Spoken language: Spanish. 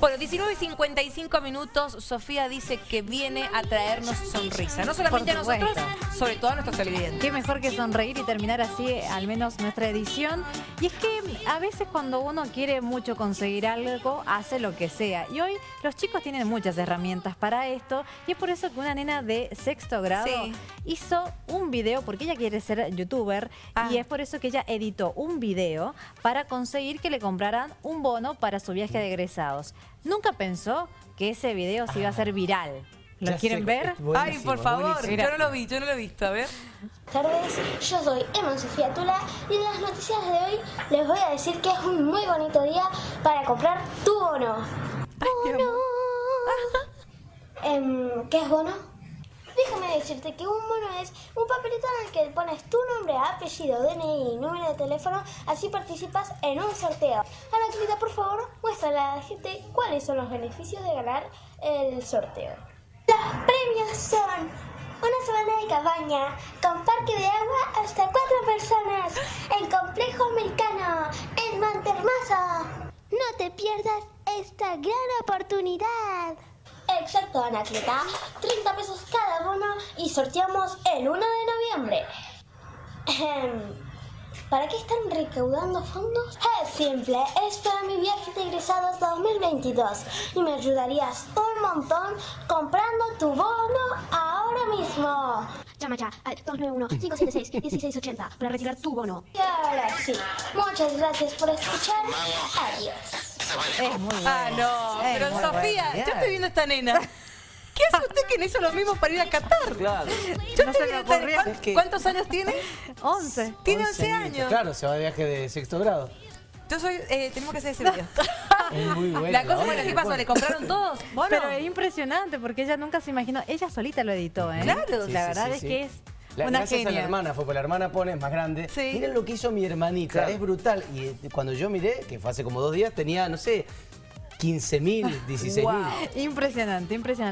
Bueno, 19 y 55 minutos, Sofía dice que viene a traernos sonrisa. No solamente a nosotros, sobre todo a nuestros televidentes. Qué mejor que sonreír y terminar así al menos nuestra edición. Y es que a veces cuando uno quiere mucho conseguir algo, hace lo que sea. Y hoy los chicos tienen muchas herramientas para esto. Y es por eso que una nena de sexto grado Sí. hizo un video, porque ella quiere ser youtuber. Ah. Y es por eso que ella editó un video para conseguir que le compraran un bono para su viaje de egresados. Nunca pensó que ese video se iba a hacer viral. ¿Lo Ya quieren sé, ver? Ay, por favor, buenísimo. yo no lo vi, yo no lo he visto, a ver. Buenas tardes, yo soy Emma Sofía Tula y en las noticias de hoy les voy a decir que es un muy bonito día para comprar tu bono. ¡Bono! Em, ¿Qué es bono? Déjame decirte que un bono es un papelito en el que pones tu nombre, apellido, DNI y número de teléfono, así participas en un sorteo. Anaclita, por favor, muéstrale a la gente cuáles son los beneficios de ganar el sorteo. Los premios son una semana de cabaña con parque de agua hasta cuatro personas en complejo americano en Montermoso. No te pierdas esta gran oportunidad. Exacto, Anacleta. 30 pesos cada bono y sorteamos el 1 de noviembre. ¿Para qué están recaudando fondos? Es simple, es para mi viaje de egresados 2022 y me ayudarías un montón comprando tu bono ahora mismo. Llama ya al 291-576-1680 para retirar tu bono. Y ahora sí, muchas gracias por escuchar. Adiós. Es muy bueno. Ah, no, Es pero Sofía, bueno. yo estoy viendo a esta nena. ¿Qué hace usted que no hizo lo mismo para ir a Qatar? Claro. Yo No se me viendo a esta- ocurrió. ¿cuán- Es que- ¿Cuántos años tiene? 11. Tiene 11 añitos. años. Claro, se va de viaje de sexto grado. Yo soy, eh, tenemos que hacer ese video. Es muy bueno. La cosa, bueno, que ¿qué pasó? ¿Le compraron todos? Bueno, Pero es impresionante porque ella nunca se imaginó. Ella solita lo editó, ¿eh? Claro. Sí, La sí, verdad sí, es sí. que es La- una gracias a la hermana, fue porque la hermana pone, es más grande. Sí. Miren lo que hizo mi hermanita, Claro. es brutal. Y eh, cuando yo miré, que fue hace como dos días, tenía, no sé, 15 mil, 16 mil. Wow. Impresionante, impresionante.